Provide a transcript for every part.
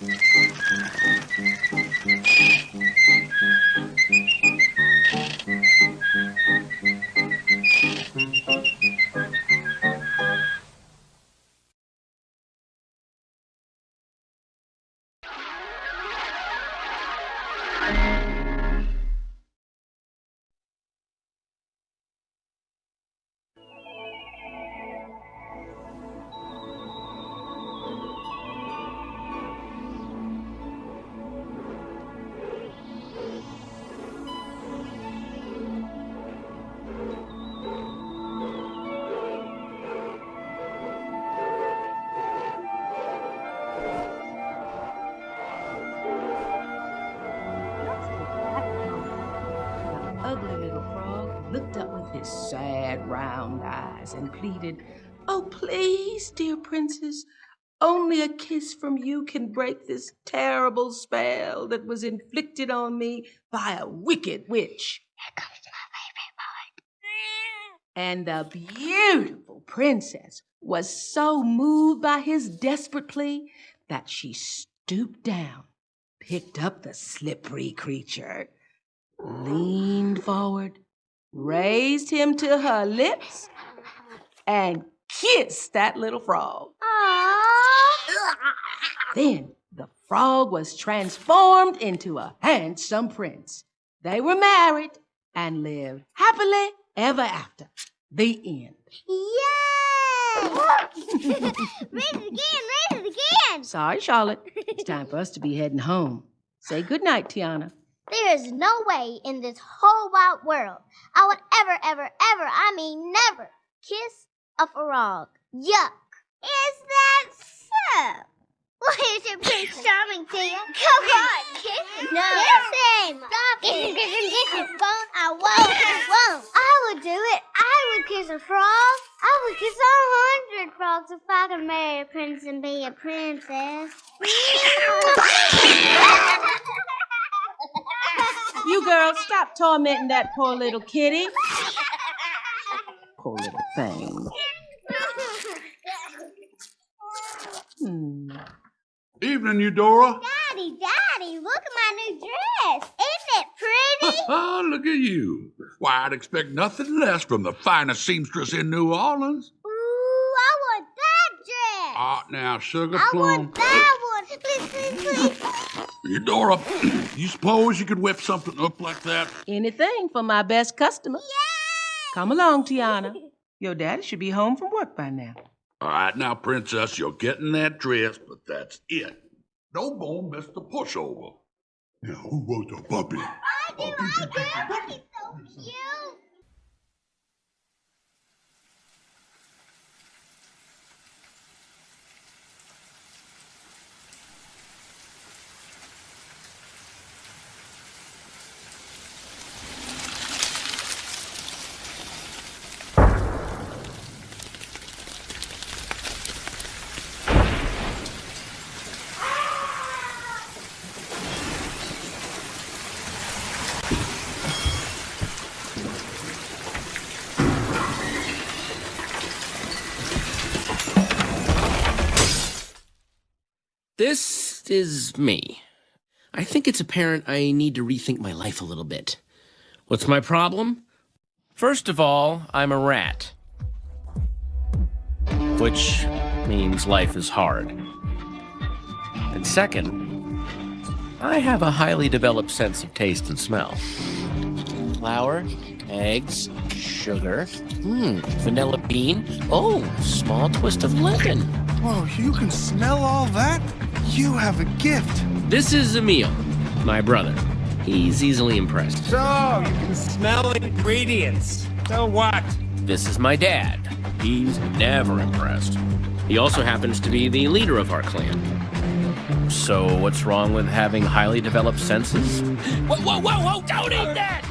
ugly little and so that an ugly little frog looked up with his sad round eyes and pleaded, Oh, please, dear princess, only a kiss from you can break this terrible spell that was inflicted on me by a wicked witch. And the beautiful princess was so moved by his desperate plea that she stooped down, picked up the slippery creature, leaned forward, raised him to her lips, and kissed that little frog. Then the frog was transformed into a handsome prince. They were married and lived happily ever after. The end. Yay! read it again, read it again. Sorry, Charlotte. It's time for us to be heading home. Say good night, Tiana. There is no way in this whole wide world I would ever, ever, ever, I mean never, kiss a frog. Yuck. Is that so? What is it, Prince Charming, Tia? Come on, kiss it. No. Kiss him. Stop it. Kiss him, kiss him, kiss him. Won't, I won't, I won't. I would do it. I would kiss a frog. I would kiss a hundred frogs if I could marry a prince and be a princess. You girls, stop tormenting that poor little kitty. Poor little thing. Hmm. Evening, Eudora. Daddy, Daddy, look at my new dress. Isn't it pretty? Look at you. Why, I'd expect nothing less from the finest seamstress in New Orleans. Ooh, I want that dress. Ah, now, Sugar I Plum. want that one. Please, please, please. Eudora, you suppose you could whip something up like that? Anything for my best customer. Come along, Tiana. Your daddy should be home from work by now. All right, now, Princess, you're getting that dress, but that's it. No more Mr. Pushover. Now, who wants a puppy? I do, I do. He's so cute. This is me. I think it's apparent I need to rethink my life a little bit. What's my problem? First of all, I'm a rat. Which means life is hard. And second, I have a highly developed sense of taste and smell. Flour, eggs, sugar, hmm, vanilla bean, oh, small twist of lemon. Whoa, you can smell all that? You have a gift. This is Emil, my brother. He's easily impressed. So, you can smell ingredients. So what? This is my dad. He's never impressed. He also happens to be the leader of our clan. So, what's wrong with having highly developed senses? Whoa, whoa, whoa, whoa! Don't eat that!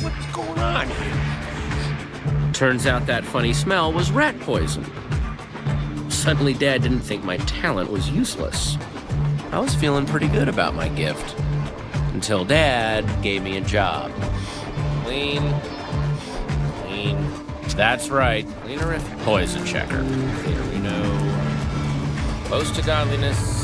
What's going on here? Turns out that funny smell was rat poison. Suddenly, Dad didn't think my talent was useless. I was feeling pretty good about my gift. Until Dad gave me a job. Clean. Clean. That's right. Cleanerific. Poison checker. Cleanerino. Close to godliness.